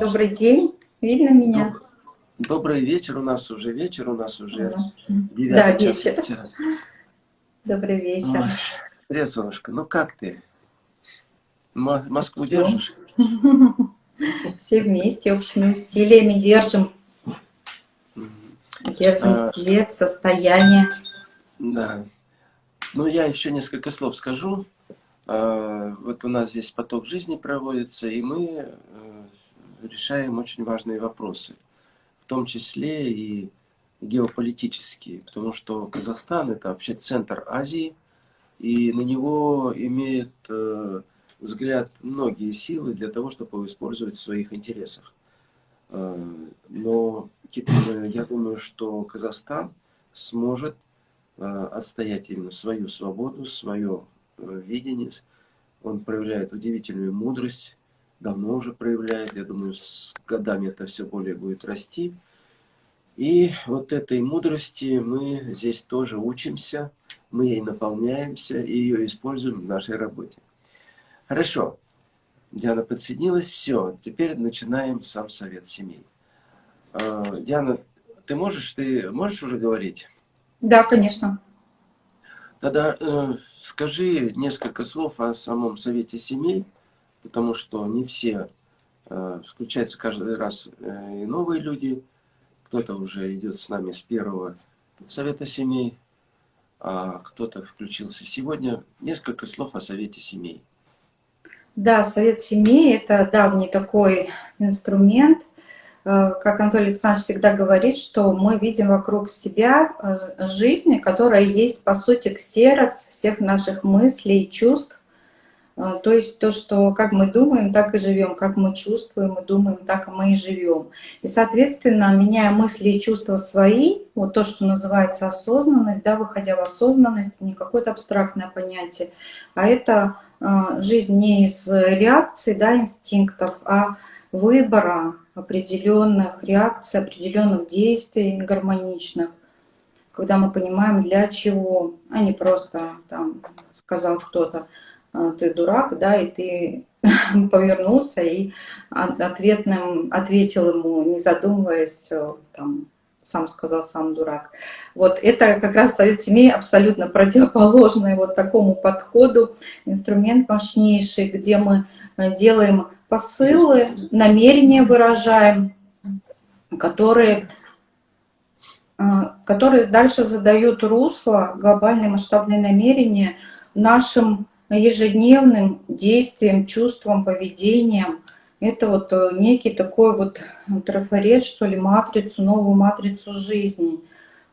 Добрый день. Видно меня? Добрый вечер. У нас уже вечер, у нас уже девятый да, час вечер. вечера. Добрый вечер. Ой, привет, солнышко. Ну как ты? М Москву держишь? Все вместе, общими усилиями держим. Держим а, след, состояние. Да. Ну, я еще несколько слов скажу. А, вот у нас здесь поток жизни проводится, и мы э, решаем очень важные вопросы, в том числе и геополитические, потому что Казахстан это вообще центр Азии, и на него имеют э, взгляд многие силы для того, чтобы его использовать в своих интересах. Э, но я думаю, что Казахстан сможет отстоять именно свою свободу, свое э, видение. Он проявляет удивительную мудрость, давно уже проявляет. Я думаю, с годами это все более будет расти. И вот этой мудрости мы здесь тоже учимся, мы ей наполняемся и ее используем в нашей работе. Хорошо. Диана подсоединилась. Все, теперь начинаем сам совет семей. А, Диана, ты можешь, ты можешь уже говорить? Да, конечно. Тогда э, скажи несколько слов о самом совете семей потому что не все, э, включаются каждый раз э, и новые люди, кто-то уже идет с нами с первого совета семей, а кто-то включился сегодня. Несколько слов о совете семей. Да, совет семей – это давний такой инструмент, как Анатолий Александрович всегда говорит, что мы видим вокруг себя жизнь, которая есть, по сути, ксерокс всех наших мыслей, чувств, а, то есть то, что как мы думаем, так и живем, как мы чувствуем и думаем, так мы и живем. И, соответственно, меняя мысли и чувства свои, вот то, что называется осознанность, да, выходя в осознанность, не какое-то абстрактное понятие, а это э, жизнь не из реакций, да, инстинктов, а выбора определенных реакций, определенных действий гармоничных, когда мы понимаем, для чего, а не просто, там, сказал кто-то, а, ты дурак, да, и ты повернулся и ответным, ответил ему, не задумываясь, э, там, сам сказал, сам дурак. Вот это как раз совет семей абсолютно противоположный вот такому подходу, инструмент мощнейший, где мы э, делаем посылы, намерения выражаем, которые, э, которые дальше задают русло, глобальные масштабные намерения нашим ежедневным действием, чувством, поведением. Это вот э, некий такой вот трафарет, что ли, матрицу, новую матрицу жизни.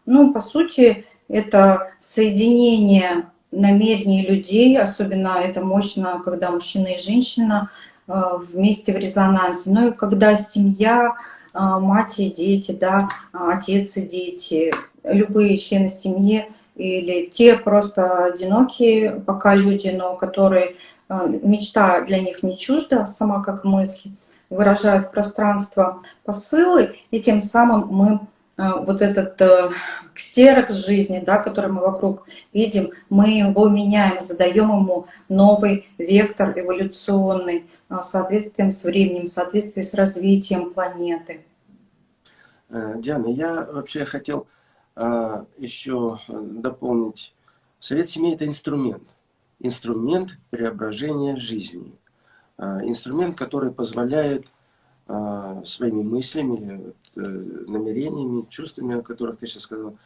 Ну, по сути, это соединение намерений людей, особенно это мощно, когда мужчина и женщина вместе в резонансе. Ну и когда семья, э, мать и дети, да, отец и дети, любые члены семьи – или те просто одинокие пока люди, но которые э, мечта для них не чужда, сама как мысль, выражают в пространство посылы, и тем самым мы э, вот этот э, ксерокс жизни, да, который мы вокруг видим, мы его меняем, задаем ему новый вектор эволюционный в соответствии с временем, в соответствии с развитием планеты. Диана, я вообще хотел еще э, дополнить. Совет семьи – это инструмент. Инструмент преображения жизни. Инструмент, который позволяет своими мыслями, э, намерениями, чувствами, о которых ты сейчас сказал,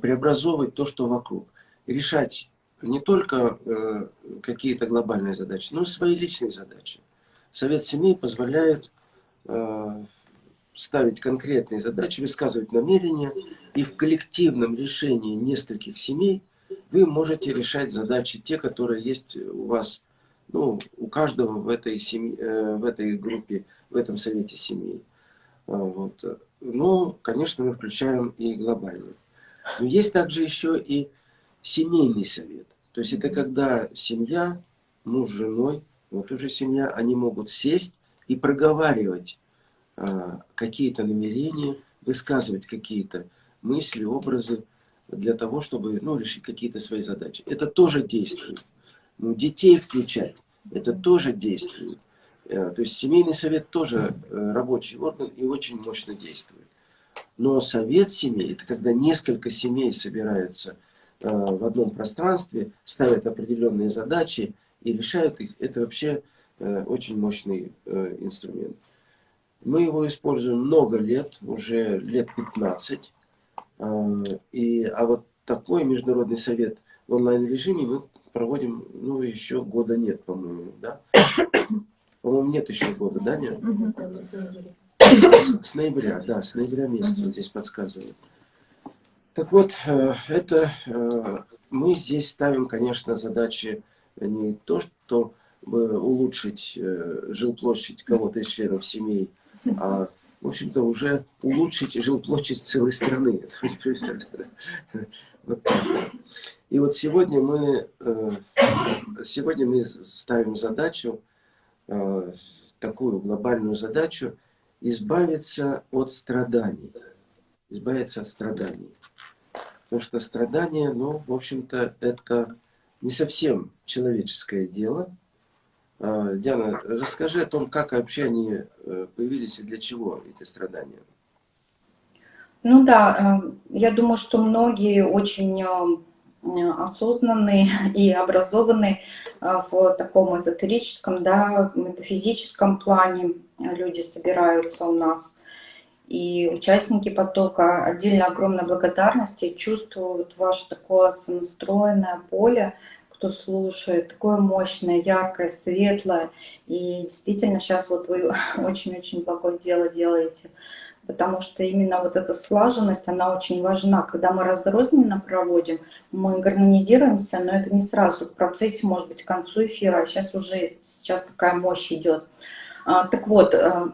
преобразовывать то, что вокруг. решать не только э, какие-то глобальные задачи, но и свои личные задачи. Совет семьи позволяет ставить конкретные задачи, высказывать намерения, и в коллективном решении нескольких семей вы можете решать задачи, те, которые есть у вас, ну, у каждого в этой, семье, э, в этой группе, в этом совете семей. А, вот. Ну, конечно, мы включаем и глобальный. Но есть также еще и семейный совет. То есть это когда семья, муж с женой, вот уже семья, они могут сесть и проговаривать а, какие-то намерения, высказывать какие-то мысли, образы, для того, чтобы ну, решить какие-то свои задачи. Это тоже действует. Ну, детей включать, это тоже действует. Э, то есть семейный совет тоже э, рабочий орган и очень мощно действует. Но совет семей, это когда несколько семей собираются э, в одном пространстве, ставят определенные задачи и решают их, это вообще очень мощный инструмент. Мы его используем много лет, уже лет 15. И, а вот такой международный совет в онлайн-режиме мы проводим, ну, еще года нет, по-моему, да? По-моему, нет еще года, да, нет? С, ноября, да, с ноября месяца, вот здесь подсказывают. Так вот, э, это э, мы здесь ставим, конечно, задачи не то, что улучшить э, жилплощадь кого-то из членов семей, а, в общем-то, уже улучшить жилплощадь целой страны. И вот сегодня мы, сегодня мы ставим задачу Э, такую глобальную задачу избавиться от страданий. Избавиться от страданий. Потому что страдания, ну, в общем-то, это не совсем человеческое дело. А, Диана, расскажи о том, как вообще они э, появились и для чего эти страдания. Ну да, э, я думаю, что многие очень Э, осознанные и образованные э, в таком эзотерическом, да, метафизическом плане люди собираются у нас. И участники потока отдельно огромной благодарности чувствуют ваше такое сонастроенное поле, кто слушает, такое мощное, яркое, светлое. И действительно сейчас вот вы очень-очень благое дело делаете потому что именно вот эта слаженность, она очень важна. Когда мы разрозненно проводим, мы гармонизируемся, но это не сразу. В процессе, может быть, к концу эфира, а сейчас уже сейчас такая мощь идет. А, так вот, э,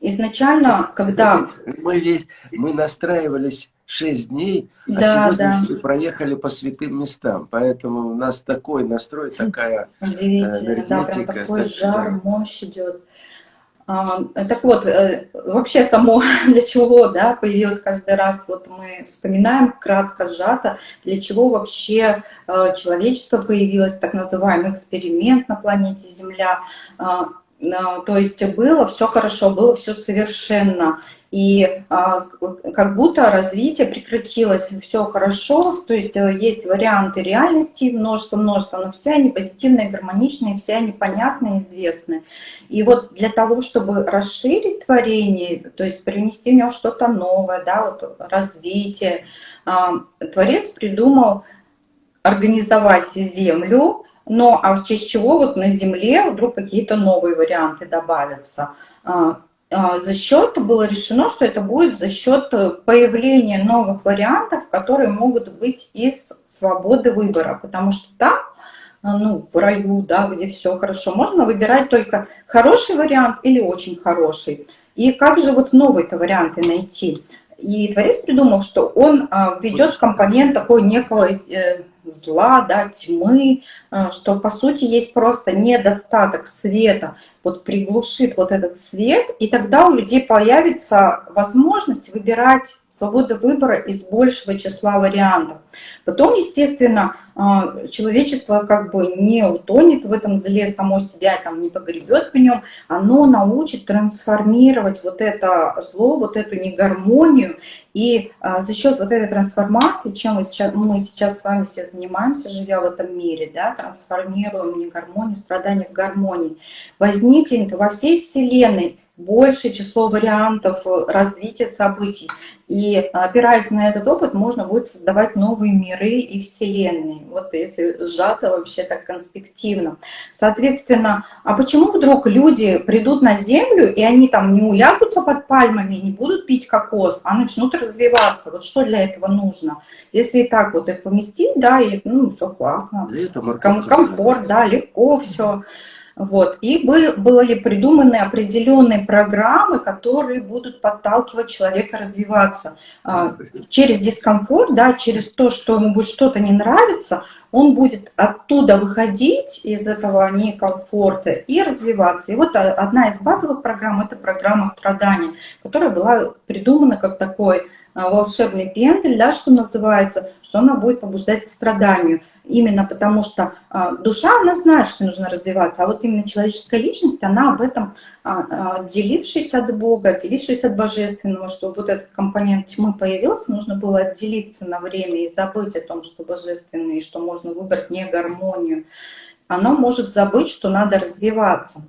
изначально, когда... Мы, ведь, мы настраивались 6 дней, а да, сегодня да. проехали по святым местам. Поэтому у нас такой настрой, такая Удивительно, да, прям такой жар, да. мощь идет. А, так вот, э, вообще само для чего да, появилось каждый раз, вот мы вспоминаем кратко, сжато, для чего вообще э, человечество появилось, так называемый эксперимент на планете Земля. То есть было все хорошо, было все совершенно. И а, как будто развитие прекратилось, все хорошо, то есть э, есть варианты реальности, множество-множество, но все они позитивные, гармоничные, все они понятные, известны. И вот для того, чтобы расширить творение, то есть принести в него что-то новое, да, вот развитие, а, Творец придумал организовать Землю, но а в честь чего вот на Земле вдруг какие-то новые варианты добавятся. А, а, за счет, было решено, что это будет за счет появления новых вариантов, которые могут быть из свободы выбора, потому что там, а, ну, в раю, да, где все хорошо, можно выбирать только хороший вариант или очень хороший. И как же вот новые-то варианты найти? И Творец придумал, что он а, ведет компонент такой некого э, зла, да, тьмы, что по сути есть просто недостаток света, вот приглушит вот этот свет, и тогда у людей появится возможность выбирать свободу выбора из большего числа вариантов. Потом, естественно, а, человечество как бы не утонет в этом зле само себя, там не погребет в нем, оно научит трансформировать вот это зло, вот эту негармонию, и а, за счет вот этой трансформации, чем мы сейчас, мы сейчас с вами все занимаемся, живя в этом мире, да, трансформируем негармонию, страдания в гармонии, возникнет во всей Вселенной большее число вариантов э, развития событий. И опираясь на этот опыт, можно будет создавать новые миры и вселенные. Вот если сжато вообще так конспективно. Соответственно, а почему вдруг люди придут на Землю, и они там не улягутся под пальмами, не будут пить кокос, а начнут развиваться? Вот что для этого нужно? Если и так вот их поместить, да, и ну, все классно. Комфорт, да, легко все. Вот. И был, были придуманы определенные программы, которые будут подталкивать человека развиваться. А, через дискомфорт, да, через то, что ему будет что-то не нравиться, он будет оттуда выходить из этого некомфорта и развиваться. И вот одна из базовых программ – это программа страдания, которая была придумана как такой а, волшебный пендель, да, что называется, что она будет побуждать к страданию. Именно потому что а, душа, она знает, что нужно развиваться, а вот именно человеческая личность, она об этом, а, отделившись от Бога, отделившись от Божественного, что вот этот компонент тьмы появился, нужно было отделиться на время и забыть о том, что Божественное, и что можно выбрать не гармонию. Оно может забыть, что надо развиваться.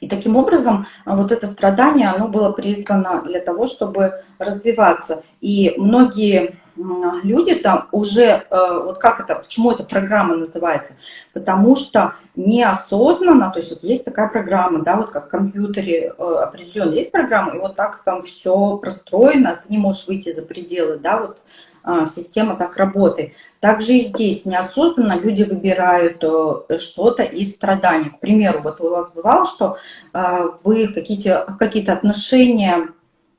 И таким образом а, вот это страдание, оно было призвано для того, чтобы развиваться. И многие люди там уже, э, вот как это, почему эта программа называется? Потому что неосознанно, то есть вот есть такая программа, да, вот как в компьютере э, определенно есть программа, и вот так там все простроено, ты не можешь выйти за пределы, да, вот а, система так работает. Также и здесь неосознанно люди выбирают э, что-то из страданий. К примеру, вот у вас бывало, что вы какие-то какие отношения э,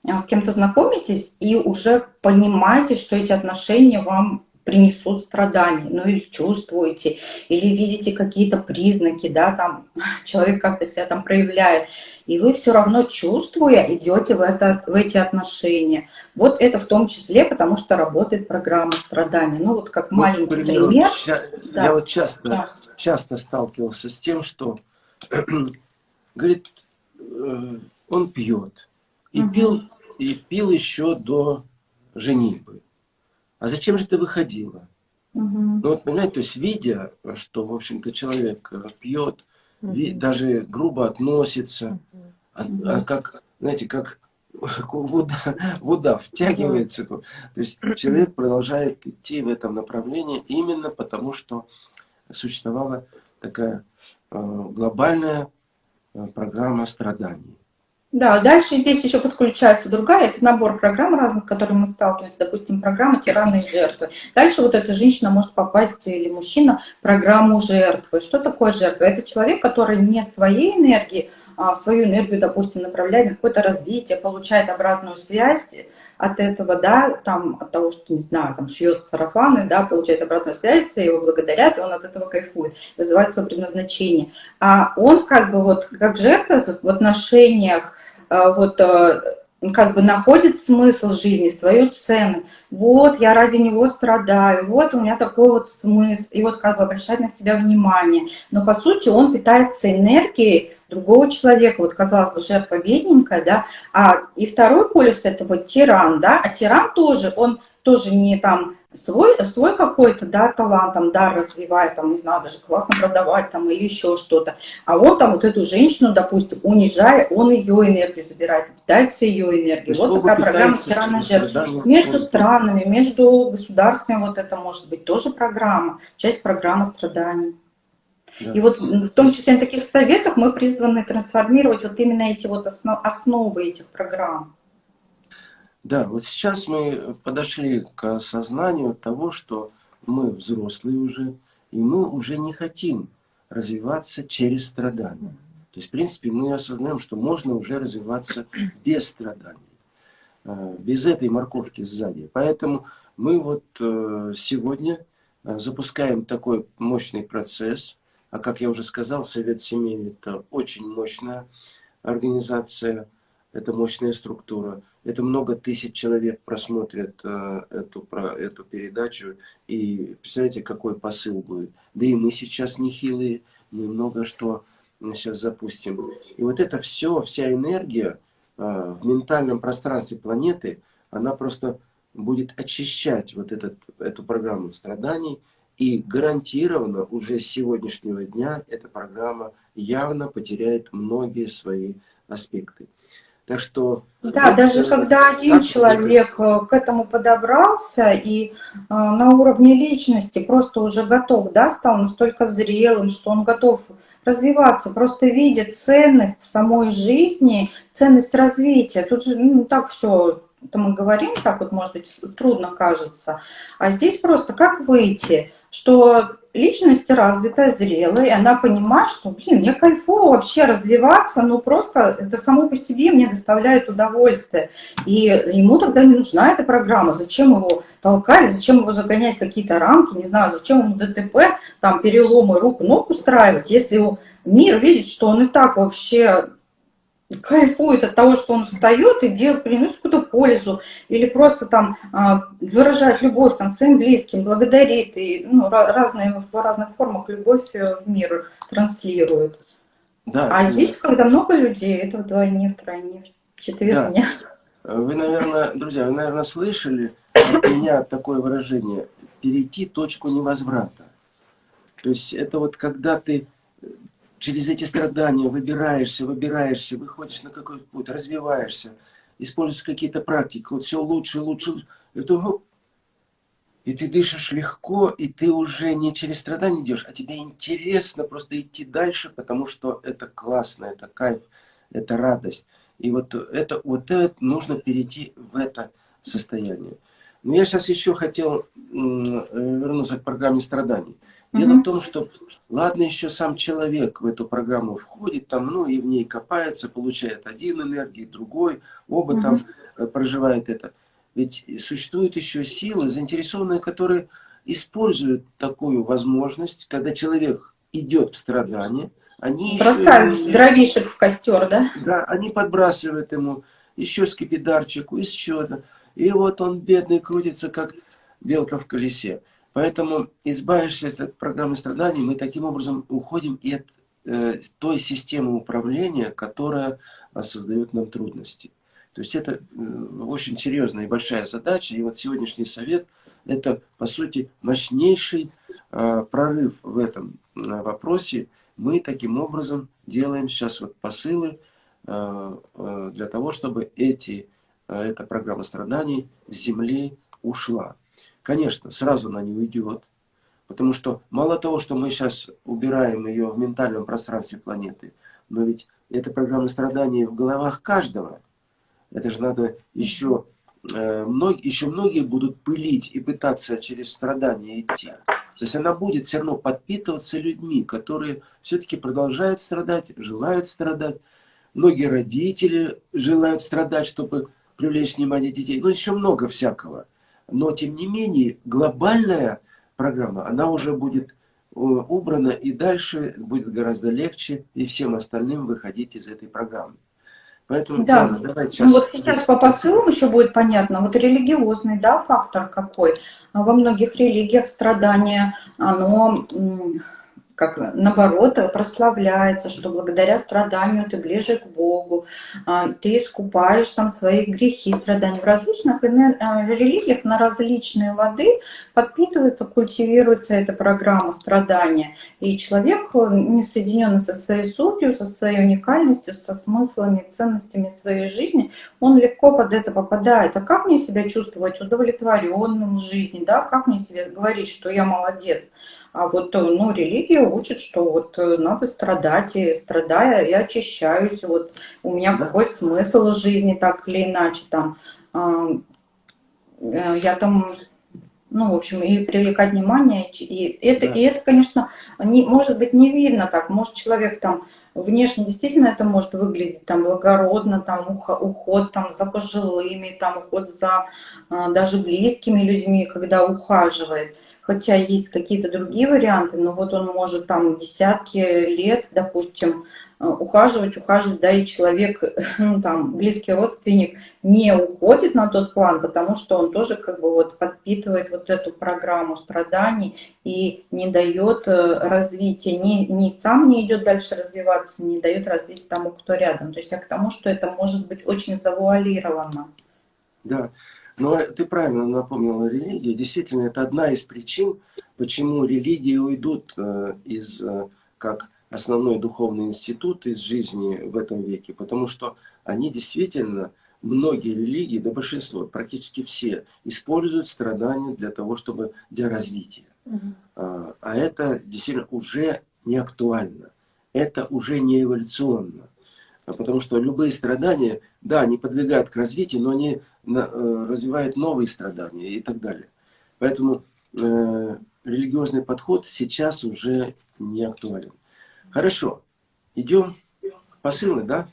с кем-то знакомитесь и уже понимаете, что эти отношения вам принесут страдания, ну или чувствуете, или видите какие-то признаки, да, там человек как-то себя там проявляет, и вы все равно чувствуя идете в, это, в эти отношения. Вот это в том числе, потому что работает программа страдания. Ну вот как вот, маленький пример. пример. Я, да. я вот часто, да. часто сталкивался с тем, что, говорит, э, он пьет. И, угу. пил, и пил еще до женитьбы. А зачем же ты выходила? Угу. Ну вот, понимаете, то есть видя, что, в общем-то, человек э, пьет, даже грубо относится, а, а как, знаете, как вода, вода втягивается. То есть человек продолжает идти в этом направлении именно потому, что существовала такая э, глобальная э, программа страданий. Да, дальше здесь еще подключается другая, это набор программ разных, с которыми мы сталкиваемся, допустим, программа тираны и жертвы. Дальше вот эта женщина может попасть, или мужчина, в программу жертвы. Что такое жертва? Это человек, который не своей энергией, а свою энергию, допустим, направляет на какое-то развитие, получает обратную связь от этого, да, там, от того, что, не знаю, там, шьет сарафаны, да, получает обратную связь, его благодарят, и он от этого кайфует, вызывает свое предназначение. А он как бы вот, как жертва в отношениях вот а, как бы находит смысл жизни, свою цену. Вот, я ради него страдаю, вот у меня такой вот смысл, и вот как бы обращать на себя внимание. Но по сути он питается энергией другого человека, вот казалось бы, жертва бедненькая, да, а и второй полюс это вот тиран, да, а тиран тоже, он тоже не там свой, свой какой-то, да, талант, там, дар развивает, там, не знаю, даже классно продавать, там, или еще что-то. А он там вот эту женщину, допустим, унижая, он ее энергию забирает, питается ее энергией. Вот такая программа «Тирана жертв». Между странами, между государствами вот это может быть тоже программа, часть программы страданий. Да. И вот в том числе на таких советах мы призваны трансформировать вот именно эти вот основ, основы этих программ. Да, вот сейчас мы подошли к осознанию того, что мы взрослые уже, и мы уже не хотим развиваться через страдания. То есть, в принципе, мы осознаем, что можно уже развиваться без страданий, э, без этой морковки сзади. Поэтому мы вот э, сегодня э, запускаем такой мощный процесс. А как я уже сказал, Совет семей – это очень мощная организация, это мощная структура. Это много тысяч человек просмотрят э, эту, про, эту передачу. И представляете, какой посыл будет. Да и мы сейчас нехилые, мы много что сейчас запустим. И вот это все, вся энергия э, в ментальном пространстве планеты, она просто будет очищать вот этот, эту программу страданий. И гарантированно уже с сегодняшнего дня эта программа явно потеряет многие свои аспекты. Так что... Да, даже когда один человек э, к этому подобрался и э, на уровне личности просто уже готов, да, стал настолько зрелым, что он готов развиваться, просто видит ценность самой жизни, ценность развития. Тут же ну, так все, это мы говорим, так вот, может быть, трудно кажется. А здесь просто как выйти, что личность развитая, зрелая, и она понимает, что, блин, мне кайфово вообще развиваться, но просто это само по себе мне доставляет удовольствие. И ему тогда не нужна эта программа. Зачем его толкать, зачем его загонять какие-то рамки, не знаю, зачем ему ДТП, там, переломы рук, ног устраивать, если мир видит, что он и так вообще кайфует от того, что он встает и делает, приносит какую-то пользу, или просто там а, выражает любовь там, своим близким, благодарит, и ну, разные, в разных формах любовь в мир транслирует. Да, а здесь, когда много людей, это вдвойне, втройне, вчетверне. Да. Вы, наверное, друзья, вы, наверное, слышали от меня такое выражение «перейти точку невозврата». То есть это вот когда ты через эти страдания выбираешься, выбираешься, выходишь на какой-то путь, развиваешься, используешь какие-то практики, вот все лучше, лучше, лучше. И, то, и ты дышишь легко, и ты уже не через страдания идешь, а тебе интересно просто идти дальше, потому что это классно, это кайф, это радость. И вот это, вот это нужно перейти в это состояние. Но я сейчас еще хотел вернуться к программе страданий. Дело угу. в том, что ладно еще сам человек в эту программу входит, там, ну и в ней копается, получает один энергии, другой, оба угу. там э, проживают это. Ведь существуют еще силы, заинтересованные, которые используют такую возможность, когда человек идет в страдание, они Бросают еще, дровишек в костер, да? Да, они подбрасывают ему еще скипидарчику, еще. И вот он, бедный, крутится, как белка в колесе. Поэтому, избавившись от программы страданий, мы таким образом уходим и от э, той системы управления, которая э, создает нам трудности. То есть это э, очень серьезная и большая задача. И вот сегодняшний совет – это, по сути, мощнейший э, прорыв в этом э, вопросе. Мы таким образом делаем сейчас вот посылы э, э, для того, чтобы эти, э, эта программа страданий с Земли ушла. Конечно, сразу она не уйдет, потому что мало того, что мы сейчас убираем ее в ментальном пространстве планеты, но ведь эта программа страданий в головах каждого. Это же надо еще, э, еще многие будут пылить и пытаться через страдания идти. То есть она будет все равно подпитываться людьми, которые все-таки продолжают страдать, желают страдать. Многие родители желают страдать, чтобы привлечь внимание детей. Ну, еще много всякого. Но, тем не менее, глобальная программа, она уже будет э, убрана, и дальше будет гораздо легче и всем остальным выходить из этой программы. Поэтому, да. Диана, давайте сейчас... Ну, вот сейчас по посылам еще будет понятно. Вот религиозный да, фактор какой. Во многих религиях страдания, оно как наоборот прославляется, что благодаря страданию ты ближе к Богу, а, ты искупаешь там свои грехи, страдания. В различных а, религиях на различные лады подпитывается, культивируется эта программа страдания. И человек, не соединенный со своей сутью, со своей уникальностью, со смыслами, ценностями своей жизни, он легко под это попадает. А как мне себя чувствовать удовлетворенным в жизни, да? как мне себе говорить, что я молодец? А вот ну, религия учит, что вот э, надо страдать, и страдая, я очищаюсь, вот у меня какой смысл жизни, так или иначе, там, э, я там, ну, в общем, и привлекать внимание, и это, да. и это конечно, не, может быть, не видно так, может человек там, внешне действительно это может выглядеть там благородно, там уход там за пожилыми, там уход за а, даже близкими людьми, когда ухаживает хотя есть какие-то другие варианты, но вот он может там десятки лет, допустим, э, ухаживать, ухаживать, да, и человек, ну, там, близкий родственник не уходит на тот план, потому что он тоже как бы вот подпитывает вот эту программу страданий и не дает э, развития, не, не сам не идет дальше развиваться, не дает развития тому, кто рядом. То есть я к тому, что это может быть очень завуалировано. Да, но ты правильно напомнила религию. Действительно, это одна из причин, почему религии уйдут э, из, э, как основной духовный институт из жизни в этом веке. Потому что они действительно, многие религии, да большинство, практически все, используют страдания для того, чтобы для развития. Угу. А это действительно уже не актуально. Это уже не эволюционно. А потому что любые страдания, да, они подвигают к развитию, но они э, развивают новые страдания и так далее. Поэтому э, религиозный подход сейчас уже не актуален. Хорошо, идем посылы, да?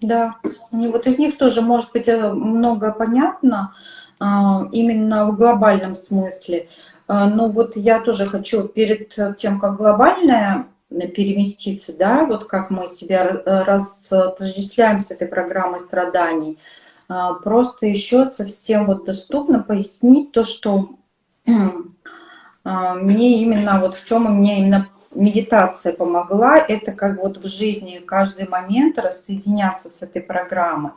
Да, вот из них тоже может быть э, много понятно, а, именно в глобальном смысле. Но вот я тоже хочу перед тем, как глобальное переместиться, да, вот как мы себя разотождествляем с этой программой страданий, а, просто еще совсем вот доступно пояснить то, что мне именно, вот в чем мне именно медитация помогла, это как вот в жизни каждый момент рассоединяться с этой программой.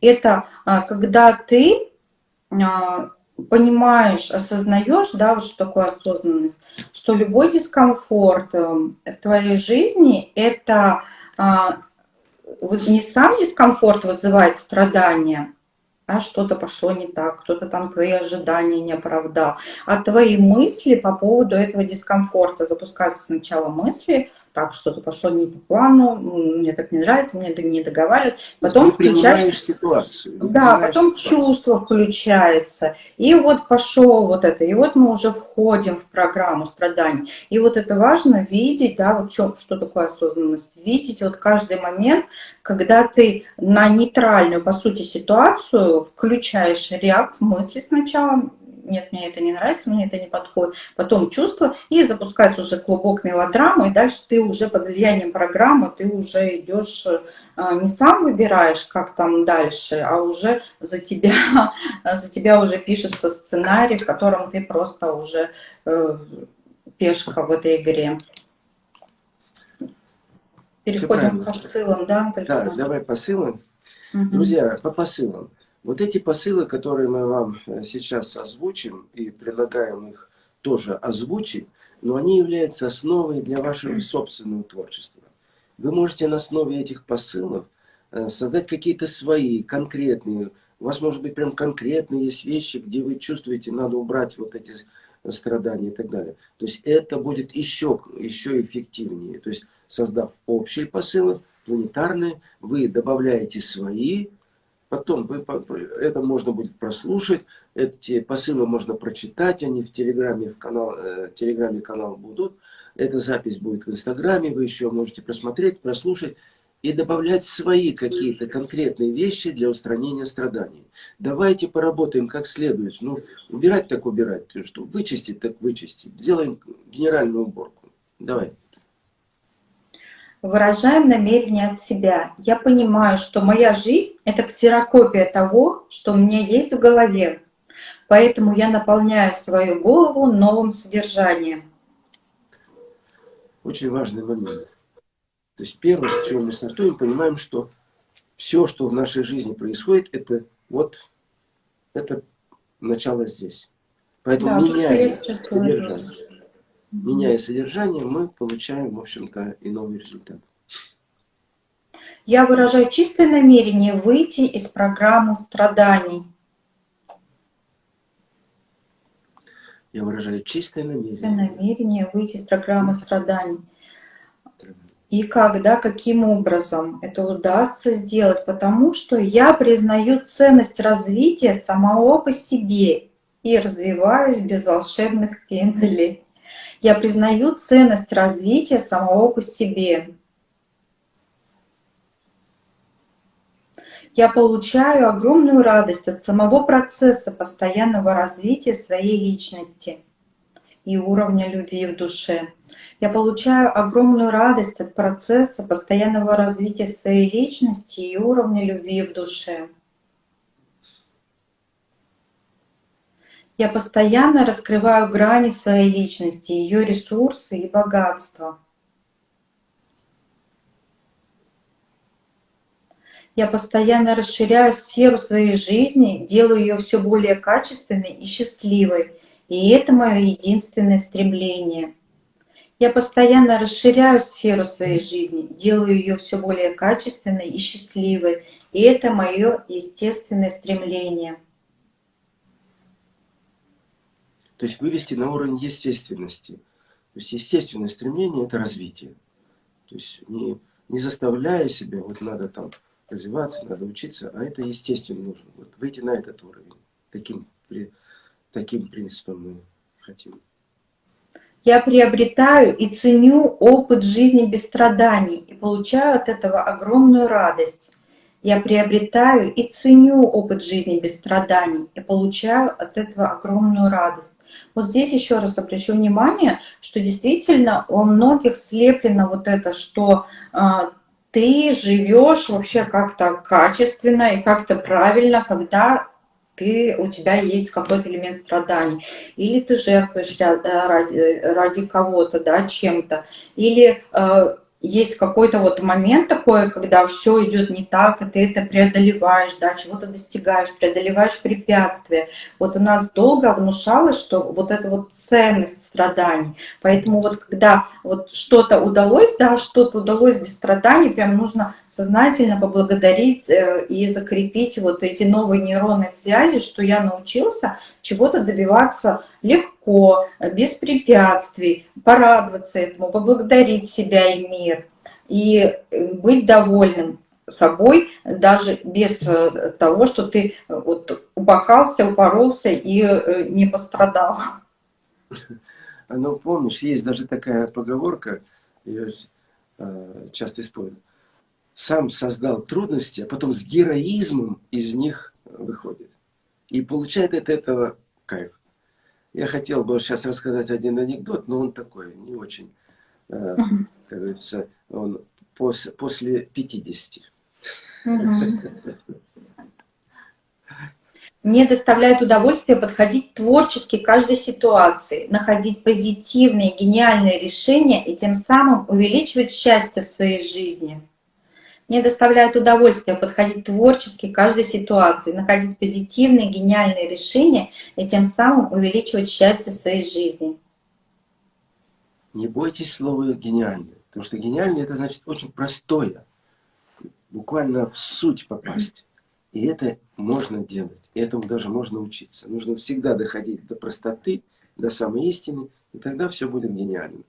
Это когда ты понимаешь, осознаешь, да, вот что такое осознанность, что любой дискомфорт э, в твоей жизни, это вот не сам дискомфорт вызывает страдания, а что-то пошло не так, кто-то там твои ожидания не оправдал, а твои мысли по поводу этого дискомфорта. Запускаются сначала мысли, так, что-то пошло не по плану, мне так не нравится, мне не договаривают. Потом включается ситуацию. Да, потом ситуацию. чувство включается. И вот пошел вот это. И вот мы уже входим в программу страданий. И вот это важно видеть, да, вот что, что такое осознанность. Видеть вот каждый момент, когда ты на нейтральную, по сути, ситуацию включаешь реакцию мысли сначала, нет, мне это не нравится, мне это не подходит. Потом чувство, и запускается уже клубок мелодрамы, и дальше ты уже под влиянием программы, ты уже идешь, а, не сам выбираешь, как там дальше, а уже за тебя, за тебя уже пишется сценарий, в котором ты просто уже э, пешка в этой игре. Переходим к посылам, да? Да, давай посылам. Угу. Друзья, по посылам. Вот эти посылы, которые мы вам э, сейчас озвучим и предлагаем их тоже озвучить, но они являются основой для вашего собственного творчества. Вы можете на основе этих посылов э, создать какие-то свои, конкретные, у вас может быть прям конкретные есть вещи, где вы чувствуете, надо убрать вот эти страдания и так далее. То есть это будет еще, еще эффективнее. То есть создав общие посылы, планетарные, вы добавляете свои, Потом вы, это можно будет прослушать, эти посылы можно прочитать, они в Телеграме, в канал, э, Телеграме канал будут. Эта запись будет в Инстаграме, вы еще можете просмотреть, прослушать и добавлять свои какие-то конкретные вещи для устранения страданий. Давайте поработаем как следует. Ну, убирать так убирать, что вычистить так вычистить. Делаем генеральную уборку. Давай выражаем намерение от себя. Я понимаю, что моя жизнь — это ксерокопия того, что у меня есть в голове. Поэтому я наполняю свою голову новым содержанием. Очень важный момент. То есть первое, с чего мы стартуем, понимаем, что все, что в нашей жизни происходит, это вот это начало здесь. Поэтому да, меняя содержание меняя содержание, мы получаем, в общем-то, и новый результат. Я выражаю чистое намерение выйти из программы страданий. Я выражаю чистое намерение. намерение выйти из программы страданий. И когда, каким образом это удастся сделать? Потому что я признаю ценность развития самого по себе и развиваюсь без волшебных пенделей. Я признаю ценность развития самого по себе. Я получаю огромную радость от самого процесса постоянного развития своей личности и уровня любви в душе. Я получаю огромную радость от процесса постоянного развития своей личности и уровня любви в душе. Я постоянно раскрываю грани своей личности, ее ресурсы и богатства. Я постоянно расширяю сферу своей жизни, делаю ее все более качественной и счастливой. И это мое единственное стремление. Я постоянно расширяю сферу своей жизни, делаю ее все более качественной и счастливой. И это мое естественное стремление. То есть вывести на уровень естественности. То есть естественное стремление – это развитие. То есть не, не заставляя себя, вот надо там развиваться, надо учиться, а это естественно нужно. Вот выйти на этот уровень. Таким, при, таким принципом мы хотим. Я приобретаю и ценю опыт жизни без страданий и получаю от этого огромную радость. я приобретаю и ценю опыт жизни без страданий и получаю от этого огромную радость. Вот здесь еще раз обращу внимание, что действительно у многих слеплено вот это, что э, ты живешь вообще как-то качественно и как-то правильно, когда ты, у тебя есть какой-то элемент страданий. Или ты жертвуешь ради, ради кого-то, да, чем-то. Или э, есть какой-то вот момент такой, когда все идет не так, и ты это преодолеваешь, да, чего-то достигаешь, преодолеваешь препятствия. Вот у нас долго внушалось, что вот эта вот ценность страданий. Поэтому вот когда вот что-то удалось, да, что-то удалось без страданий, прям нужно сознательно поблагодарить э, и закрепить вот эти новые нейронные связи, что я научился чего-то добиваться легко, без препятствий, порадоваться этому, поблагодарить себя и мир, и э, быть довольным собой, даже без э, того, что ты вот упахался, упоролся и не пострадал. Ну, помнишь, есть даже такая поговорка, ее часто используют сам создал трудности, а потом с героизмом из них выходит. И получает от этого кайф. Я хотел бы сейчас рассказать один анекдот, но он такой, не очень, э, как говорится, он пос, после 50. Мне доставляет удовольствие подходить творчески к каждой ситуации, находить позитивные, гениальные решения и тем самым увеличивать счастье в своей жизни. Мне доставляет удовольствие подходить творчески к каждой ситуации, находить позитивные, гениальные решения и тем самым увеличивать счастье в своей жизни. Не бойтесь слова «гениальное», потому что гениальное – это значит очень простое, буквально в суть попасть. И это можно делать, и этому даже можно учиться. Нужно всегда доходить до простоты, до самой истины, и тогда все будет гениально.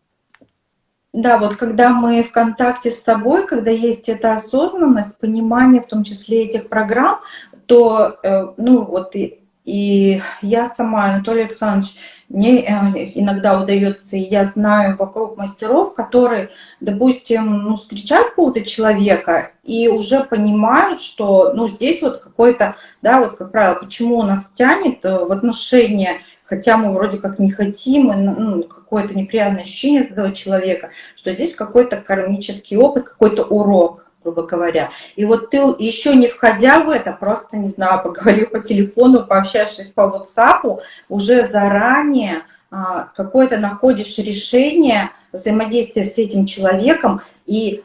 Да, вот когда мы в контакте с собой, когда есть эта осознанность, понимание в том числе этих программ, то, э, ну вот и, и я сама, Анатолий Александрович, мне э, иногда удается, и я знаю вокруг мастеров, которые, допустим, ну, встречают какого-то человека и уже понимают, что ну, здесь вот какой-то, да, вот как правило, почему у нас тянет э, в отношения хотя мы вроде как не хотим, и, ну, какое-то неприятное ощущение от этого человека, что здесь какой-то кармический опыт, какой-то урок, грубо говоря. И вот ты еще не входя в это, просто, не знаю, поговорил по телефону, пообщавшись по WhatsApp, уже заранее а, какое-то находишь решение взаимодействия с этим человеком, и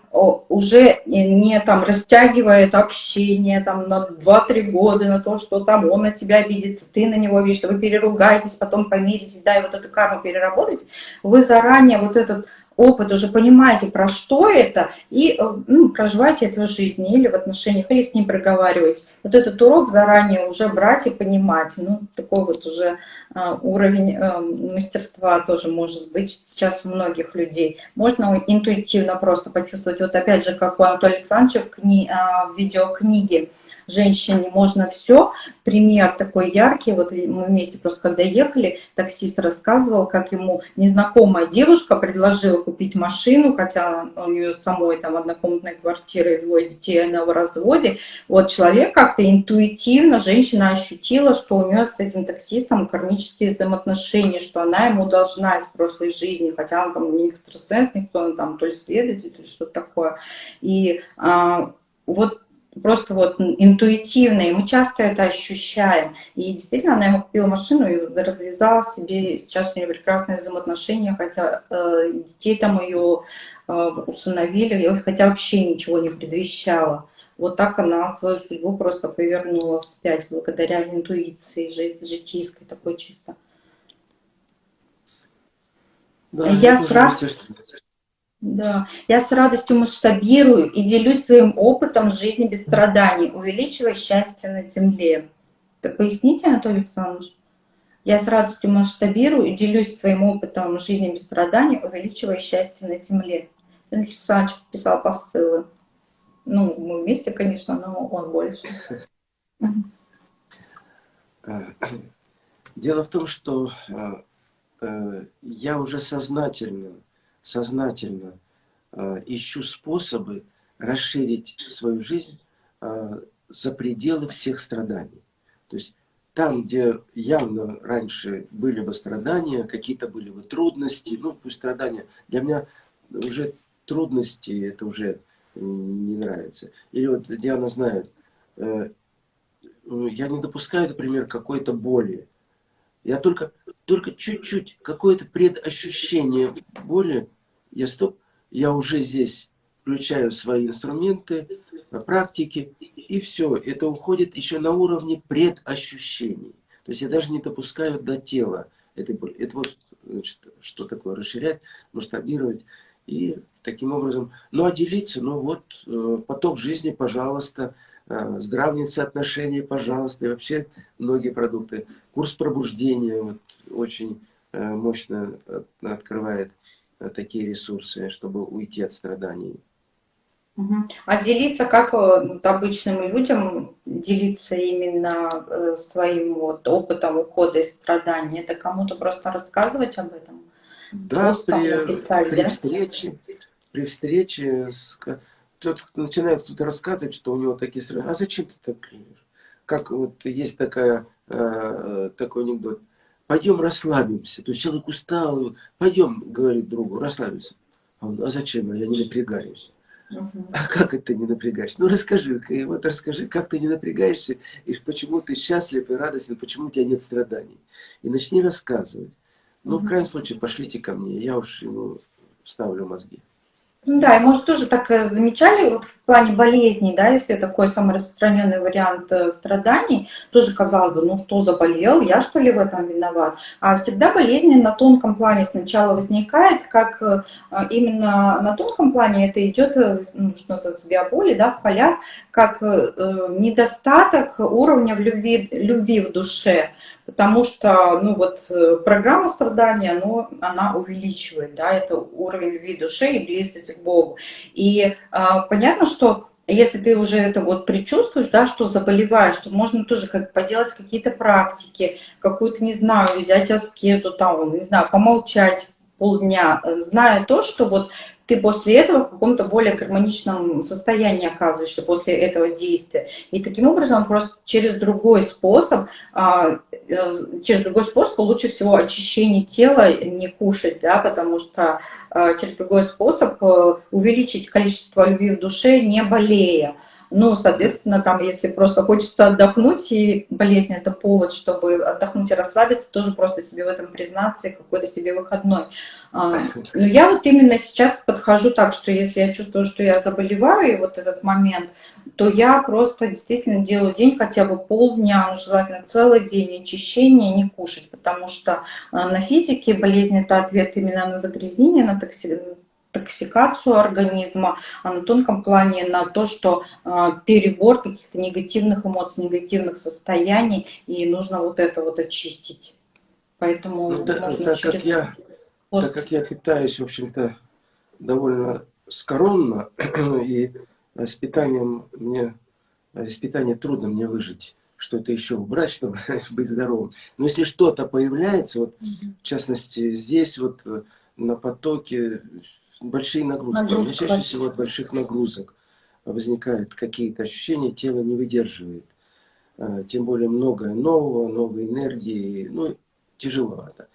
уже не там растягивает общение там на 2-3 года на то, что там он на тебя обидится, ты на него обидишься, вы переругаетесь, потом помиритесь, да, и вот эту карму переработать, вы заранее вот этот опыт, уже понимаете, про что это, и э, ну, проживаете это в жизни или в отношениях, или с ним проговариваете. Вот этот урок заранее уже брать и понимать. Ну, такой вот уже э, уровень э, мастерства тоже может быть сейчас у многих людей. Можно интуитивно просто почувствовать, вот опять же, как у Анатолия Александровича в, кни, э, в видеокниге, женщине можно все. Пример такой яркий, вот мы вместе просто когда ехали, таксист рассказывал, как ему незнакомая девушка предложила купить машину, хотя у нее самой там однокомнатная квартира и двое детей, она в разводе. Вот человек как-то интуитивно, женщина ощутила, что у нее с этим таксистом кармические взаимоотношения, что она ему должна из прошлой жизни, хотя он там не экстрасенс, никто, он там то ли следователь, то ли что-то такое. И а, вот просто вот интуитивно, и мы часто это ощущаем. И действительно, она ему купила машину и развязала себе, сейчас у нее прекрасные взаимоотношения, хотя э, детей там ее э, усыновили, хотя вообще ничего не предвещало. Вот так она свою судьбу просто повернула вспять, благодаря интуиции житийской, такой чисто. Да, Я сразу... Да, я с радостью масштабирую и делюсь своим опытом жизни без страданий, увеличивая счастье на земле. Так поясните, Анатолий Александрович? Я с радостью масштабирую и делюсь своим опытом жизни без страданий, увеличивая счастье на земле. Анатолий Александрович писал посылы. Ну, мы вместе, конечно, но он больше. Дело в том, что э, э, я уже сознательно сознательно э, ищу способы расширить свою жизнь э, за пределы всех страданий. То есть там, где явно раньше были бы страдания, какие-то были бы трудности, ну пусть страдания, для меня уже трудности это уже не нравится. Или вот Диана знает, э, я не допускаю, например, какой-то боли. Я только только чуть-чуть, какое-то предощущение боли, я стоп, я уже здесь включаю свои инструменты, практики, и все. Это уходит еще на уровне предощущений. То есть я даже не допускаю до тела этой боли. Это вот значит, что такое расширять, масштабировать. И таким образом, ну а делиться, ну вот, э, поток жизни, пожалуйста, э, здравницы отношения, пожалуйста, и вообще многие продукты. Курс пробуждения вот, очень э, мощно открывает такие ресурсы, чтобы уйти от страданий. А делиться, как вот, обычным людям делиться именно своим вот опытом ухода из страданий? Это кому-то просто рассказывать об этом? Да, при, написать, при да? встрече, при встрече с, тот начинает кто-то рассказывать, что у него такие страдания. А зачем ты так? Как вот есть такая, э, такой анекдот. Пойдем расслабимся. То есть человек устал, пойдем, говорит другу, расслабимся. А, он, а зачем? Я не напрягаюсь. Угу. А как это не напрягаешься? Ну расскажи, вот расскажи, как ты не напрягаешься, и почему ты счастлив и радостен, почему у тебя нет страданий. И начни рассказывать. Ну, в крайнем случае, пошлите ко мне, я уж ему вставлю мозги. Ну да, и может тоже так э, замечали, вот в плане болезней, да, если такой самый распространенный вариант э, страданий, тоже казалось бы, ну что заболел, я что ли в этом виноват? А всегда болезни на тонком плане сначала возникает, как э, именно на тонком плане это идет, ну, что называется, биоболи, да, в полях, как недостаток уровня в любви, любви в душе потому что, ну вот, э, программа страдания, ну, она увеличивает, да, это уровень любви души и близости к Богу. И а, понятно, что если ты уже это вот предчувствуешь, да, что заболеваешь, то можно тоже как поделать какие-то практики, какую-то, не знаю, взять аскезу, там, не знаю, помолчать полдня, зная то, что вот ты после этого в каком-то более гармоничном состоянии оказываешься после этого действия. И таким образом просто через другой способ, а, э, через другой способ лучше всего очищение тела не кушать, да, потому что а, через другой способ э, увеличить количество любви в душе, не болея. Ну, соответственно, там, если просто хочется отдохнуть, и болезнь это повод, чтобы отдохнуть и расслабиться, тоже просто себе в этом признаться какой-то себе выходной. А, но я вот именно сейчас подхожу так, что если я чувствую, что я заболеваю, и вот этот момент, то я просто действительно делаю день хотя бы полдня, желательно целый день очищения, не кушать, потому что а, на физике болезнь это ответ именно на загрязнение, на токсикацию токсикацию организма, а на тонком плане на то, что а, перебор каких-то негативных эмоций, негативных состояний, и нужно вот это вот очистить. Поэтому ну, да, можно так, через... как я, пост... так как я питаюсь, в общем-то, довольно скоромно, и с питанием мне, с питанием трудно мне выжить что-то еще убрать, чтобы быть здоровым. Но если что-то появляется, вот, в частности, здесь вот на потоке большие нагрузки. Нагрузка. У меня чаще всего от больших нагрузок возникают какие-то ощущения, тело не выдерживает. А, тем более многое нового, новой энергии, ну, тяжеловато.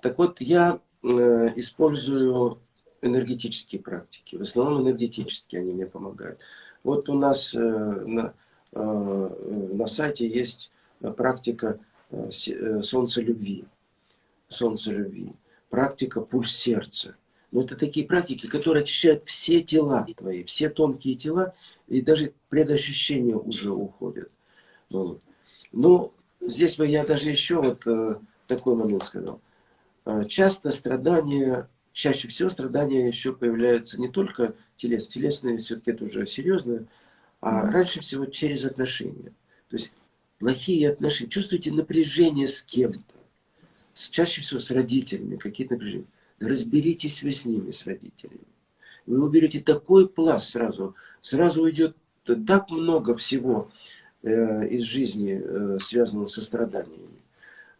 Так вот, я э, использую энергетические практики. В основном энергетические они мне помогают. Вот у нас э, на, э, на сайте есть практика солнца любви. Солнце любви. Практика пульс сердца. Но это такие практики, которые очищают все тела твои, все тонкие тела, и даже предощущения уже уходят. Вот. Ну, здесь бы я даже еще вот э, такой момент сказал. Э, часто страдания, чаще всего страдания еще появляются не только телес, телесные все-таки это уже серьезно, а mm -hmm. раньше всего через отношения. То есть плохие отношения. Чувствуете напряжение с кем-то. Чаще всего с родителями, какие-то напряжения разберитесь вы с ними, с родителями. Вы уберете такой пласт сразу, сразу уйдет так много всего э, из жизни, э, связанного со страданиями.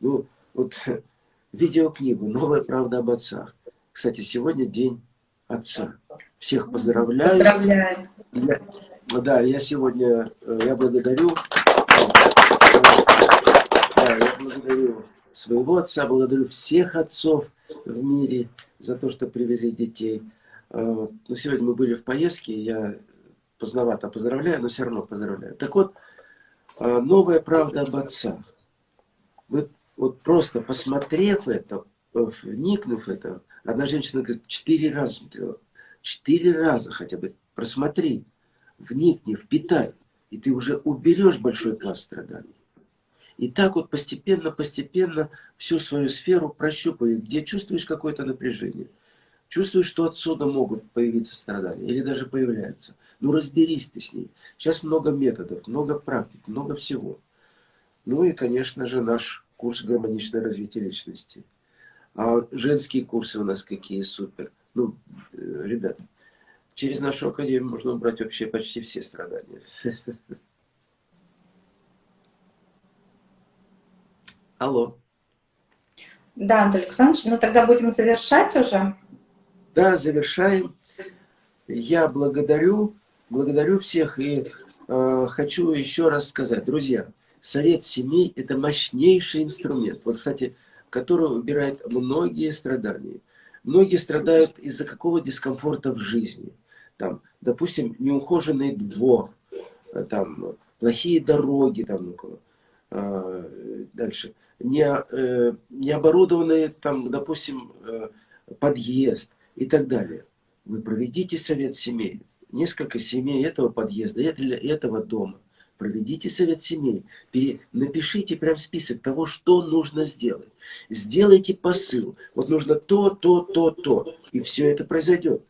Ну, вот видеокнигу «Новая правда об отцах». Кстати, сегодня день отца. Всех поздравляю. Поздравляю. Я, Да, я сегодня, э, я благодарю, да, я благодарю своего отца, благодарю всех отцов в мире за то, что привели детей. Э, ну, сегодня мы были в поездке, я поздновато поздравляю, но все равно поздравляю. Так вот, э, новая правда об отцах. Вы вот просто посмотрев это, вникнув в это, одна женщина говорит, четыре раза смотрела, четыре раза хотя бы просмотри, вникни, впитай, и ты уже уберешь большой пласт страданий. И так вот постепенно, постепенно всю свою сферу прощупывай, где чувствуешь какое-то напряжение. Чувствуешь, что отсюда могут появиться страдания, или даже появляются. Ну разберись ты с ней. Сейчас много методов, много практик, много всего. Ну и, конечно же, наш курс гармоничное развитие личности. А женские курсы у нас какие супер. Ну, э, ребята, через нашу академию можно убрать вообще почти все страдания. Алло. Да, Антон Александрович, ну тогда будем завершать уже. Да, завершаем. Я благодарю, благодарю всех и э, хочу еще раз сказать, друзья, совет семей – это мощнейший инструмент, вот, кстати, который убирает многие страдания. Многие страдают из-за какого дискомфорта в жизни. Там, допустим, неухоженный двор, э, там, плохие дороги, там, э, дальше – не, э, не оборудованный, там, допустим, э, подъезд и так далее. Вы проведите совет семей, несколько семей этого подъезда, этого дома. Проведите совет семей, напишите прям список того, что нужно сделать. Сделайте посыл. Вот нужно то, то, то, то. И все это произойдет.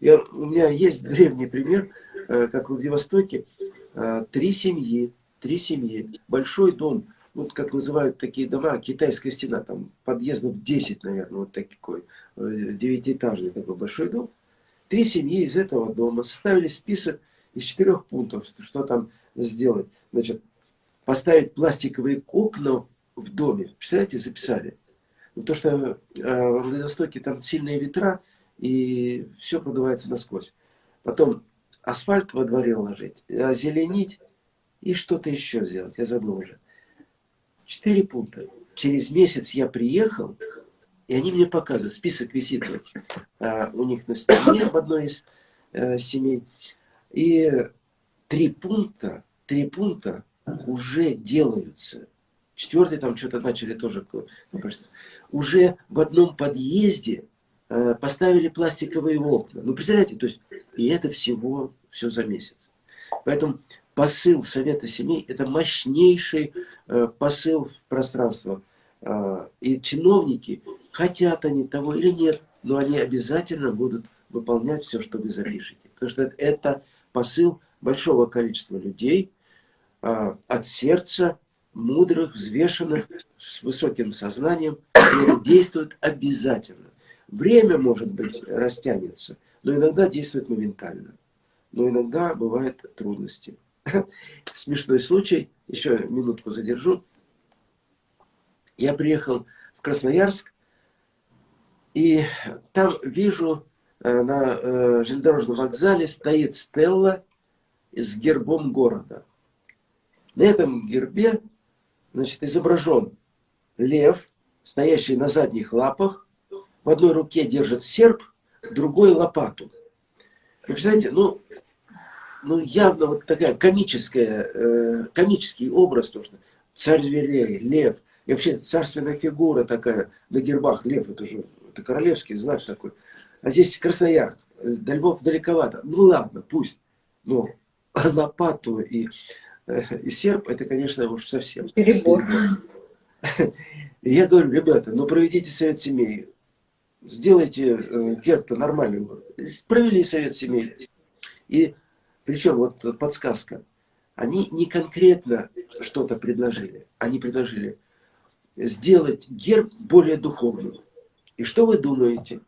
Я, у меня есть древний пример, э, как в Владивостоке. Три семьи, три семьи, большой дом, вот как называют такие дома, китайская стена, там подъездов 10, наверное, вот такой, э, девятиэтажный такой большой дом. Три семьи из этого дома составили список из четырех пунктов, что там сделать. Значит, поставить пластиковые окна в доме. Представляете, записали. Ну, то, что э, в Владивостоке там сильные ветра, и все продувается насквозь. Потом асфальт во дворе уложить, озеленить и что-то еще сделать. Я забыл уже. Четыре пункта. Через месяц я приехал, и они мне показывают, список висит а, у них на стене в одной из а, семей. И три пункта, три пункта уже делаются. Четвертый там что-то начали тоже. Уже в одном подъезде а, поставили пластиковые окна. Ну, представляете, то есть, и это всего, все за месяц. Поэтому посыл Совета Семей – это мощнейший э, посыл в пространство. Э, и чиновники, хотят они того или нет, но они обязательно будут выполнять все, что вы запишете. Потому что это посыл большого количества людей э, от сердца, мудрых, взвешенных, с высоким сознанием, действуют обязательно. Время, может быть, растянется, но иногда действует моментально. Но иногда бывают трудности. смешной случай, еще минутку задержу. Я приехал в Красноярск, и там вижу э, на э, железнодорожном вокзале стоит стелла с гербом города. На этом гербе значит, изображен лев, стоящий на задних лапах, в одной руке держит серп, в другой лопату. Вы представляете, ну, ну, явно вот такая комическая, э, комический образ, то, что царь зверей, лев, и вообще царственная фигура такая на гербах, лев, это же это королевский знак такой. А здесь Краснояр, до Львов далековато. Ну ладно, пусть. Но лопату и, э, и серп, это, конечно, уж совсем. Перебор. Я говорю, ребята, ну проведите совет семей, сделайте э, герб-то нормальный. Провели совет семей. И причем, вот подсказка. Они не конкретно что-то предложили. Они предложили сделать герб более духовным. И что вы думаете?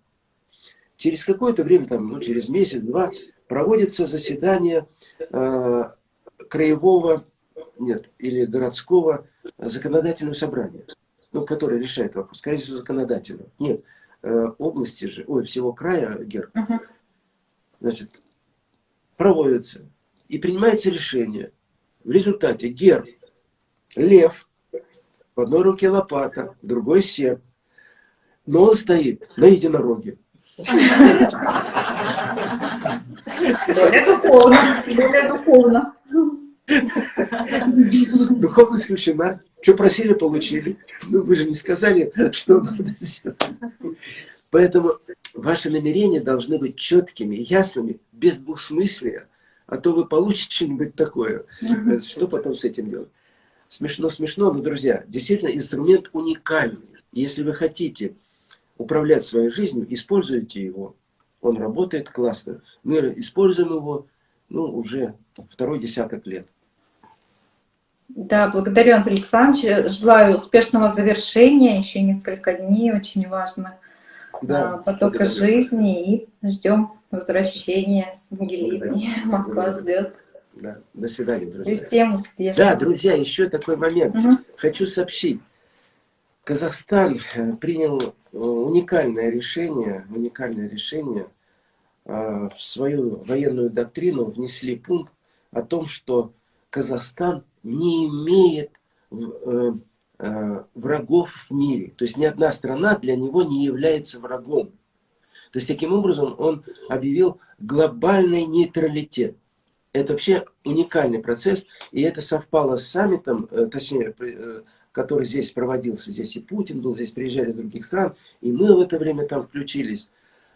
Через какое-то время, там, ну, через месяц-два, проводится заседание э, краевого, нет, или городского законодательного собрания, ну, которое решает вопрос, скорее всего, законодательного. Нет, э, области же, ой, всего края герб. Значит, проводится. И принимается решение. В результате герб, лев, в одной руке лопата, в другой серп. Но он стоит на единороге. Более духовно. Духовно. Духовность исключена. Что просили, получили. Ну, вы же не сказали, что надо сделать. Поэтому ваши намерения должны быть четкими, ясными, без двусмыслия. А то вы получите что-нибудь такое. Что потом с этим делать? Смешно, смешно, но, друзья, действительно инструмент уникальный. Если вы хотите управлять своей жизнью, используйте его. Он работает классно. Мы используем его ну, уже второй десяток лет. Да, благодарю, Андрей Александрович. Желаю успешного завершения. Еще несколько дней, очень важно. Да, а, потока жизни. И ждем возвращения с Ангелиной. Москва ждет. Да. До свидания, друзья. И всем успешно. Да, друзья, еще такой момент. Угу. Хочу сообщить. Казахстан э, принял э, уникальное решение, уникальное решение э, в свою военную доктрину внесли пункт о том, что Казахстан не имеет врагов в мире. То есть ни одна страна для него не является врагом. То есть таким образом он объявил глобальный нейтралитет. Это вообще уникальный процесс, и это совпало с саммитом, точнее, который здесь проводился. Здесь и Путин был, здесь приезжали из других стран, и мы в это время там включились.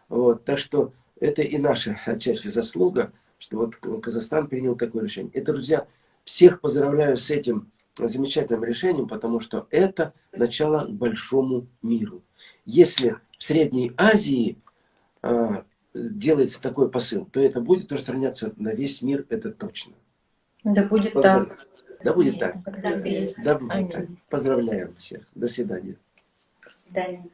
Вот, так что это и наша отчасти заслуга, что вот Казахстан принял такое решение. Это, друзья, всех поздравляю с этим замечательным решением, потому что это начало к большому миру. Если в Средней Азии э, делается такой посыл, то это будет распространяться на весь мир, это точно. Да будет так. Да будет так. Да, будет так. Поздравляем всех. До свидания. До свидания.